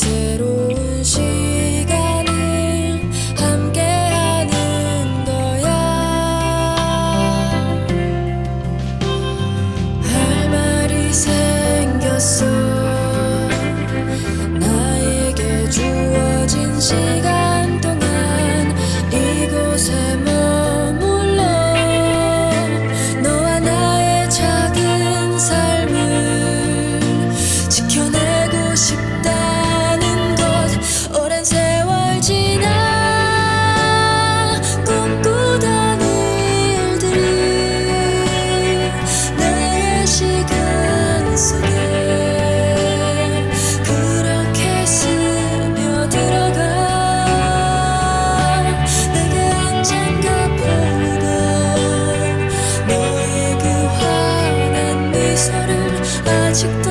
새로운 시간을 함께 하는 거야. 할 말이 생겼어. 나에게 주어진 시간 동안 이곳에 머물러. 너와 나의 작은 삶을 지켜내고 싶어. 아직도